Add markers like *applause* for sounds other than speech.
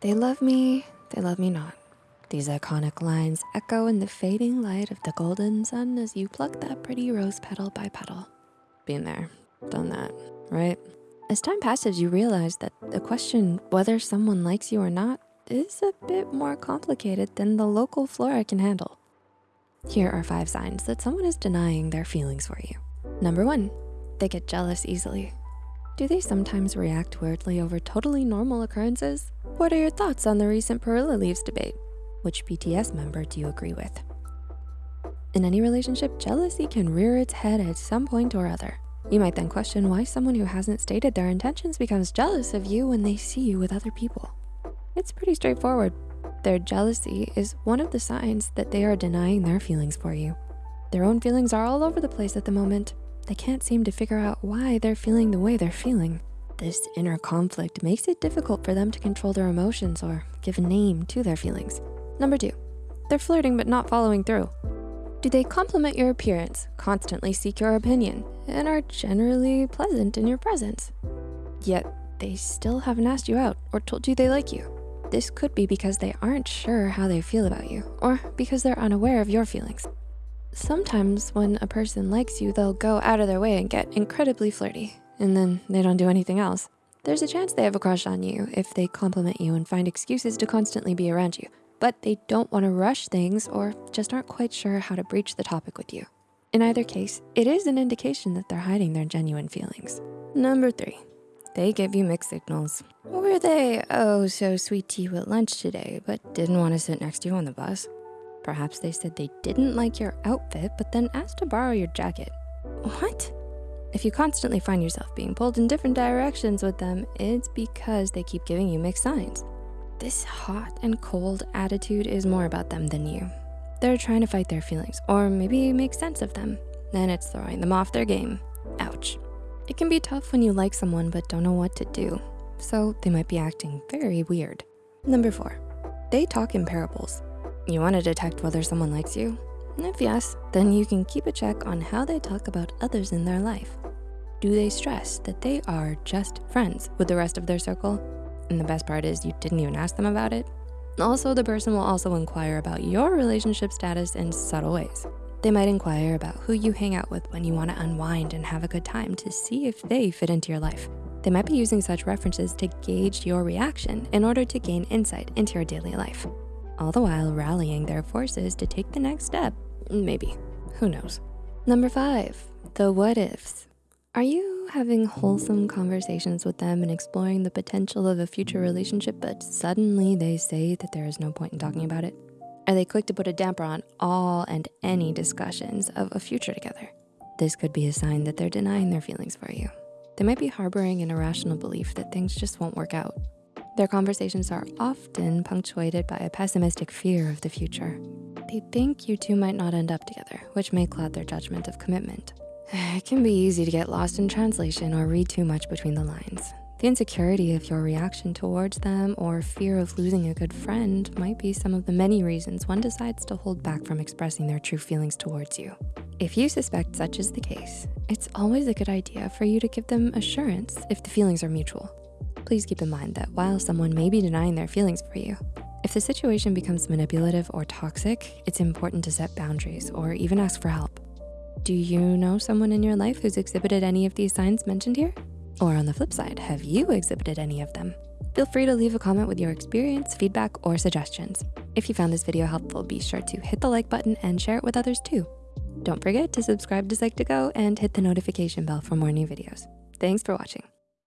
They love me, they love me not. These iconic lines echo in the fading light of the golden sun as you pluck that pretty rose petal by petal. Been there, done that, right? As time passes, you realize that the question whether someone likes you or not is a bit more complicated than the local flora can handle. Here are five signs that someone is denying their feelings for you. Number one, they get jealous easily. Do they sometimes react weirdly over totally normal occurrences? What are your thoughts on the recent Perilla Leaves debate? Which BTS member do you agree with? In any relationship, jealousy can rear its head at some point or other. You might then question why someone who hasn't stated their intentions becomes jealous of you when they see you with other people. It's pretty straightforward. Their jealousy is one of the signs that they are denying their feelings for you. Their own feelings are all over the place at the moment. They can't seem to figure out why they're feeling the way they're feeling. This inner conflict makes it difficult for them to control their emotions or give a name to their feelings. Number two, they're flirting but not following through. Do they compliment your appearance, constantly seek your opinion, and are generally pleasant in your presence? Yet they still haven't asked you out or told you they like you. This could be because they aren't sure how they feel about you or because they're unaware of your feelings. Sometimes when a person likes you, they'll go out of their way and get incredibly flirty and then they don't do anything else. There's a chance they have a crush on you if they compliment you and find excuses to constantly be around you, but they don't wanna rush things or just aren't quite sure how to breach the topic with you. In either case, it is an indication that they're hiding their genuine feelings. Number three, they give you mixed signals. Were they, oh, so sweet to you at lunch today, but didn't wanna sit next to you on the bus? Perhaps they said they didn't like your outfit, but then asked to borrow your jacket. What? If you constantly find yourself being pulled in different directions with them, it's because they keep giving you mixed signs. This hot and cold attitude is more about them than you. They're trying to fight their feelings or maybe make sense of them. Then it's throwing them off their game. Ouch. It can be tough when you like someone but don't know what to do. So they might be acting very weird. Number four, they talk in parables. You wanna detect whether someone likes you? If yes, then you can keep a check on how they talk about others in their life. Do they stress that they are just friends with the rest of their circle? And the best part is you didn't even ask them about it. Also, the person will also inquire about your relationship status in subtle ways. They might inquire about who you hang out with when you wanna unwind and have a good time to see if they fit into your life. They might be using such references to gauge your reaction in order to gain insight into your daily life all the while rallying their forces to take the next step. Maybe, who knows? Number five, the what ifs. Are you having wholesome conversations with them and exploring the potential of a future relationship, but suddenly they say that there is no point in talking about it? Are they quick to put a damper on all and any discussions of a future together? This could be a sign that they're denying their feelings for you. They might be harboring an irrational belief that things just won't work out. Their conversations are often punctuated by a pessimistic fear of the future. They think you two might not end up together, which may cloud their judgment of commitment. *sighs* It can be easy to get lost in translation or read too much between the lines. The insecurity of your reaction towards them or fear of losing a good friend might be some of the many reasons one decides to hold back from expressing their true feelings towards you. If you suspect such is the case, it's always a good idea for you to give them assurance if the feelings are mutual please keep in mind that while someone may be denying their feelings for you, if the situation becomes manipulative or toxic, it's important to set boundaries or even ask for help. Do you know someone in your life who's exhibited any of these signs mentioned here? Or on the flip side, have you exhibited any of them? Feel free to leave a comment with your experience, feedback, or suggestions. If you found this video helpful, be sure to hit the like button and share it with others too. Don't forget to subscribe to Psych2Go and hit the notification bell for more new videos. Thanks for watching.